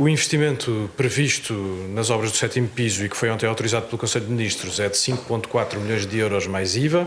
O investimento previsto nas obras do sétimo piso e que foi ontem autorizado pelo Conselho de Ministros é de 5,4 milhões de euros mais IVA.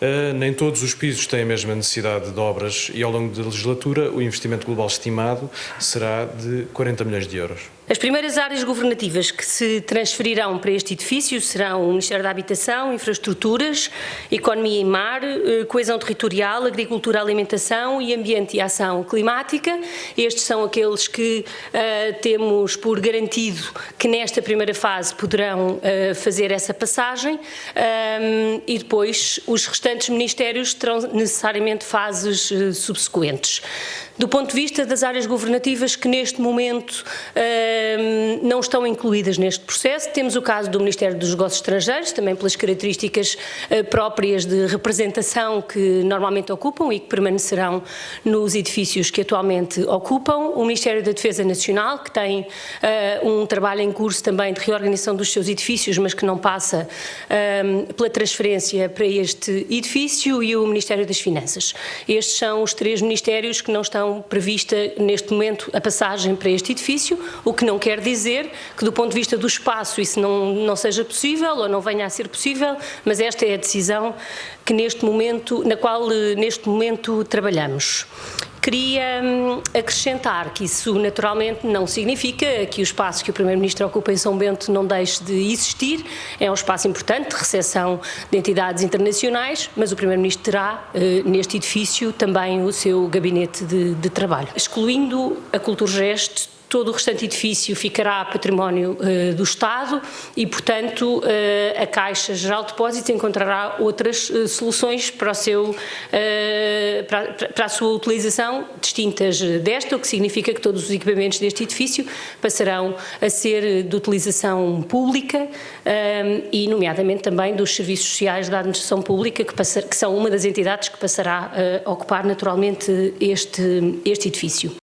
Uh, nem todos os pisos têm a mesma necessidade de obras e ao longo da legislatura o investimento global estimado será de 40 milhões de euros. As primeiras áreas governativas que se transferirão para este edifício serão o Ministério da Habitação, Infraestruturas, Economia e Mar, uh, Coesão Territorial, Agricultura, Alimentação e Ambiente e Ação Climática. Estes são aqueles que uh, temos por garantido que nesta primeira fase poderão fazer essa passagem um, e depois os restantes restantes ministérios terão necessariamente fases uh, subsequentes. Do ponto de vista das áreas governativas que neste momento uh, não estão incluídas neste processo, temos o caso do Ministério dos Negócios Estrangeiros, também pelas características uh, próprias de representação que normalmente ocupam e que permanecerão nos edifícios que atualmente ocupam, o Ministério da Defesa Nacional, que tem um trabalho em curso também de reorganização dos seus edifícios, mas que não passa pela transferência para este Edifício e o Ministério das Finanças. Estes são os três ministérios que não estão prevista neste momento a passagem para este edifício, o que não quer dizer que do ponto de vista do espaço isso não, não seja possível ou não venha a ser possível, mas esta é a decisão que neste momento, na qual eh, neste momento trabalhamos. Queria hum, acrescentar que isso naturalmente não significa que o espaço que o Primeiro-Ministro ocupa em São Bento não deixe de existir, é um espaço importante de recepção de entidades internacionais, mas o Primeiro-Ministro terá eh, neste edifício também o seu gabinete de, de trabalho. Excluindo a Culturgest, todo o restante edifício ficará património uh, do Estado e, portanto, uh, a Caixa Geral de Depósitos encontrará outras uh, soluções para, seu, para, para, a sua utilização distintas desta, o que significa que todos os equipamentos deste edifício passarão a ser de utilização pública e, nomeadamente, também dos serviços sociais da administração pública, que, que são uma das entidades que passará a ocupar naturalmente este, este edifício.